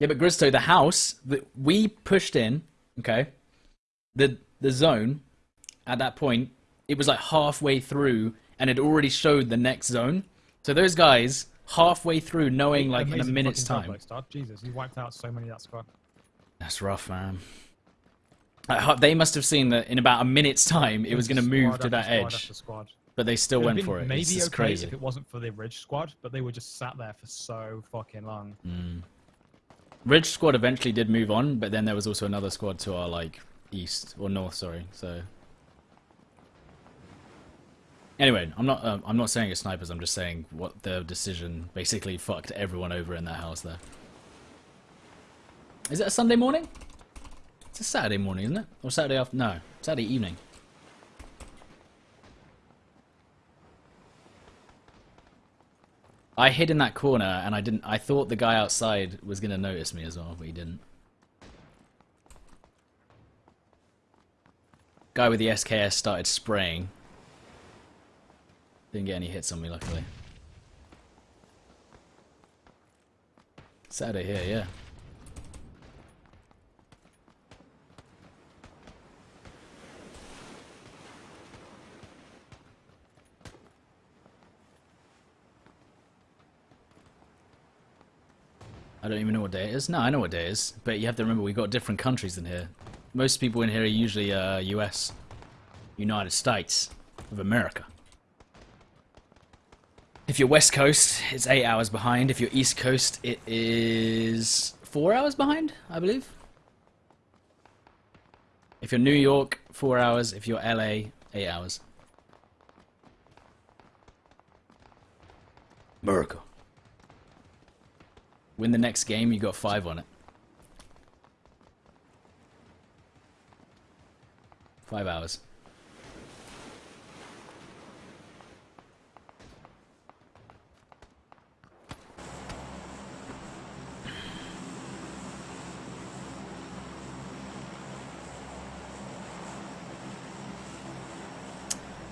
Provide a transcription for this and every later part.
Yeah, but Gristo, the house that we pushed in, okay, the the zone at that point, it was like halfway through, and it already showed the next zone. So those guys halfway through, knowing like in a minute's time. Jesus, you wiped out so many of that squad. That's rough, man. I They must have seen that in about a minute's time it was going to move to that edge, but they still went for it. Maybe It's okay crazy. if it wasn't for the Ridge squad, but they were just sat there for so fucking long. Mm. Ridge squad eventually did move on, but then there was also another squad to our like east or north, sorry. So anyway, I'm not um, I'm not saying it's snipers. I'm just saying what the decision basically fucked everyone over in that house there. Is it a Sunday morning? It's a Saturday morning, isn't it? Or Saturday after? No, Saturday evening. I hid in that corner and I didn't. I thought the guy outside was gonna notice me as well, but he didn't. Guy with the SKS started spraying. Didn't get any hits on me, luckily. Saturday here, yeah. I don't even know what day it is. No, I know what day it is, but you have to remember we've got different countries in here. Most people in here are usually uh, U.S., United States of America. If you're West Coast, it's eight hours behind. If you're East Coast, it is four hours behind, I believe. If you're New York, four hours. If you're LA, eight hours. America. Win the next game, you got five on it. Five hours.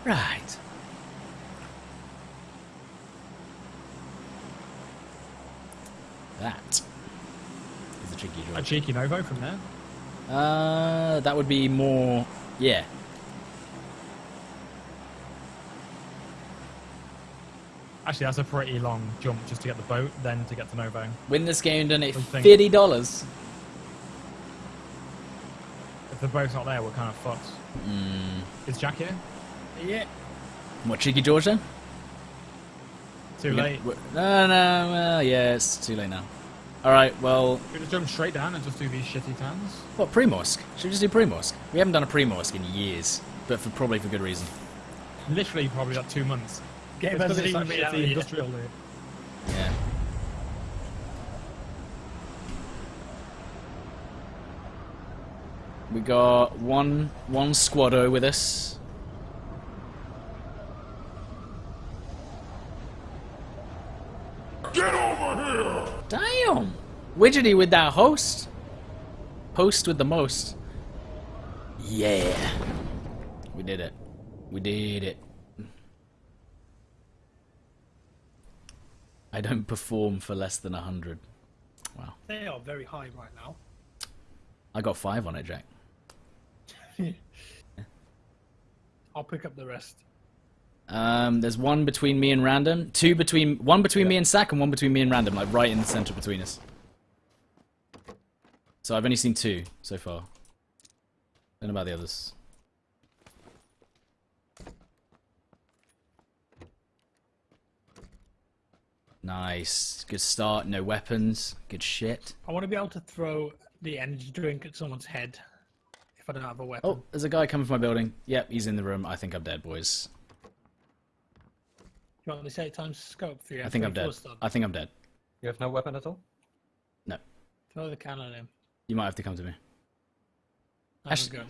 Right. That is a tricky draw. A cheeky Novo from there. Uh, that would be more. Yeah. Actually, that's a pretty long jump just to get the boat, then to get to Novo. Win this game, done it do you think? fifty dollars. If the boat's not there, we're kind of fucked. Mm. Is Jack here? Yeah. What cheeky George then? Too late. No, no. Well, yeah, it's too late now. All right. Well, Should we just jump straight down and just do these shitty tans? what Primorsk? Should we just do Primorsk? We haven't done a Primorsk in years, but for probably for good reason. Literally, probably like two months. Game It's 'cause hasn't it's even actually out the industrial loot. Yeah. We got one one squaddo with us. Get over here! Damn! Widgety with that host. Post with the most. Yeah. We did it. We did it. I don't perform for less than a hundred. Wow. They are very high right now. I got five on it, Jack. I'll pick up the rest. Um, there's one between me and random, two between one between me and Sack, and one between me and random, like right in the center between us. So I've only seen two so far. Don't know about the others. Nice, good start. No weapons, good shit. I want to be able to throw the energy drink at someone's head if I don't have a oh, weapon. Oh, there's a guy coming from my building. Yep, he's in the room. I think I'm dead, boys. You want me to say times scope for you? I think I'm dead. I think I'm dead. You have no weapon at all? No, Throw the can at him. You might have to come to me. A Actually- gun.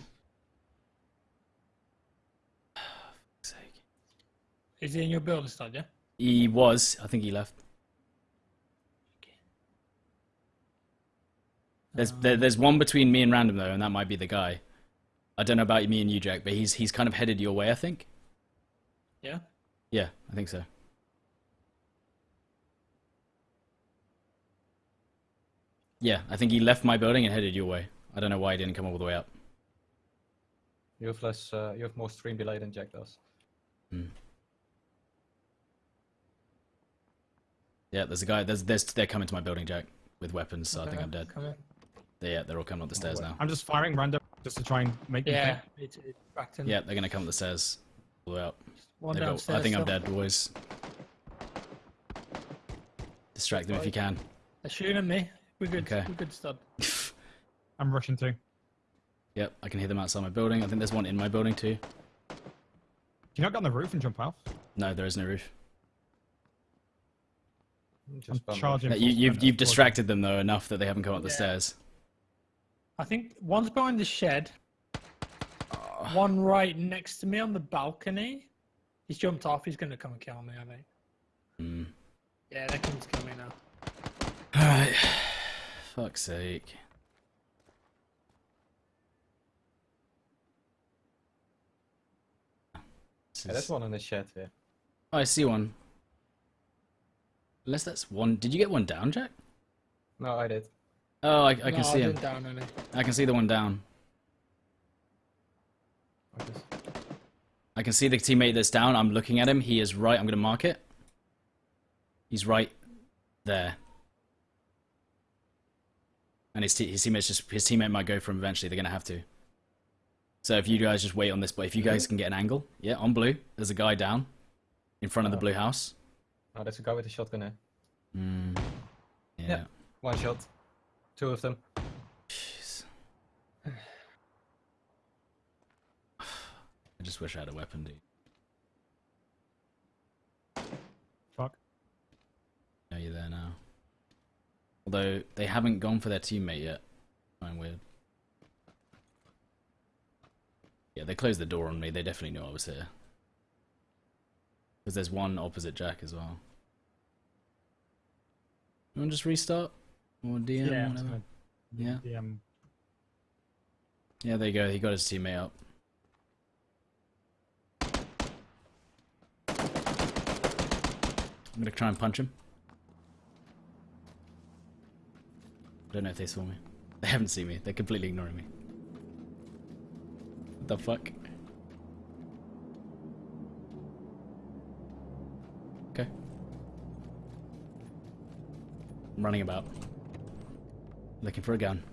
Is he in your building, stud, yeah? He was. I think he left. There's um, there, there's one between me and random though, and that might be the guy. I don't know about me and you, Jack, but he's he's kind of headed your way. I think. Yeah? Yeah, I think so. Yeah, I think he left my building and headed your way. I don't know why he didn't come all the way up. You have less. Uh, you have more stream delay than Jack does. Yeah, there's a guy. There's, there's, they're coming to my building, Jack, with weapons. So I think I'm dead. Come in. They, yeah, they're all coming up the stairs way. now. I'm just firing random just to try and make them Yeah, think. it's, it's backed in. Yeah, they're gonna come up the stairs. All the way up. One got- I think I'm dead, boys. Distract them if you can. They're shooting me. We're good. Okay. We're good, stud. I'm rushing to. Yep, I can hear them outside my building. I think there's one in my building too. Can you not get on the roof and jump out? No, there is no roof. Just I'm charging. Yeah, you, sprint you've you've distracted them though enough that they haven't come up the stairs. I think one's behind the shed. One right next to me on the balcony. He's jumped off. He's going to come and kill me, I think. Hmm. Yeah, they're coming to kill me now. Alright. Fuck's sake. This Yeah, there's one in the shed here. Oh, I see one. Unless that's one. Did you get one down, Jack? No, I did. Oh, I, I No, can see him. down any. I can see the one down. I just- I can see the teammate that's down. I'm looking at him. He is right. I'm going to mark it. He's right there. And his, his teammates just his teammate might go for him eventually. They're going to have to. So if you guys just wait on this, but if you guys can get an angle, yeah, on blue, there's a guy down in front of the Oh. blue house. Oh, there's a guy with a shotgun here. Mm. Yeah. Yeah. One shot. Two of them. Jeez. I just wish I had a weapon, dude. Fuck. Know you're there now. Although they haven't gone for their teammate yet. Kind weird. Yeah, they closed the door on me. They definitely knew I was here. Because there's one opposite Jack as well. You want to just restart? Or DM? Yeah, whatever? Yeah. um, Yeah, there you go. He got his teammate up. I'm gonna try and punch him. I don't know if they saw me. They haven't seen me. They're completely ignoring me. What the fuck? Okay. I'm running about. Looking for a gun.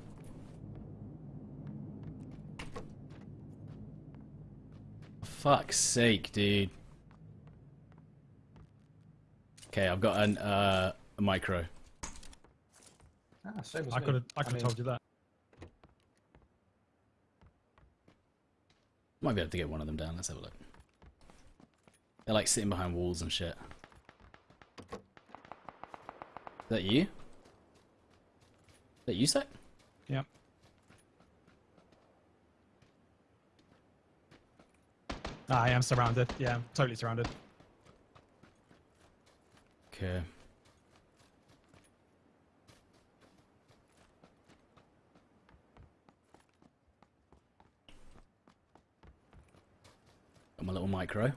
Fuck's sake, dude. Okay, I've got an uh, a micro. Ah, same as I could have. I could have told you that. Might be able to get one of them down. Let's have a look. They're like sitting behind walls and shit. Is that you? Is that you, Sec? Yep. Ah, I am surrounded. Yeah, I'm totally surrounded. Okay. Micro.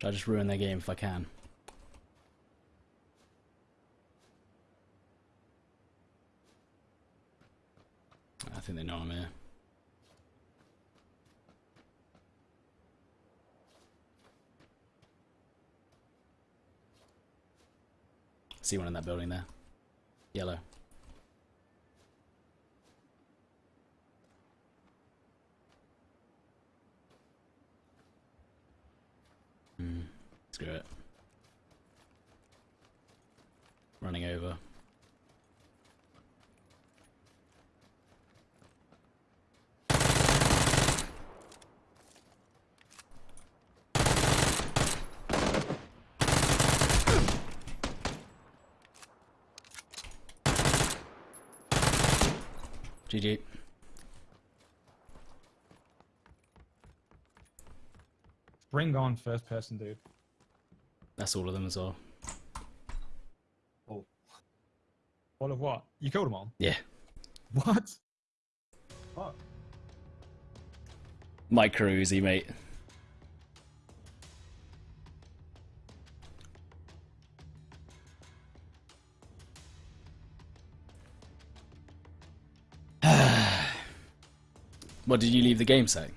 Should I just ruin their game if I can? I think they know I'm here. See one in that building there. Yellow. Hmm. Screw it. Running over. GG. Bring on first person, dude. That's all of them as well. All of what? You killed them all. Yeah. What? What? Micro Uzi, mate. What did you leave the game saying?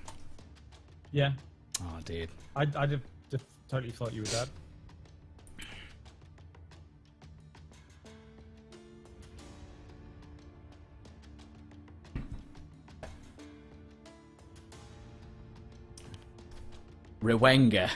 Yeah. Oh, dude. I, I just, just totally thought you were dead. Rewenga.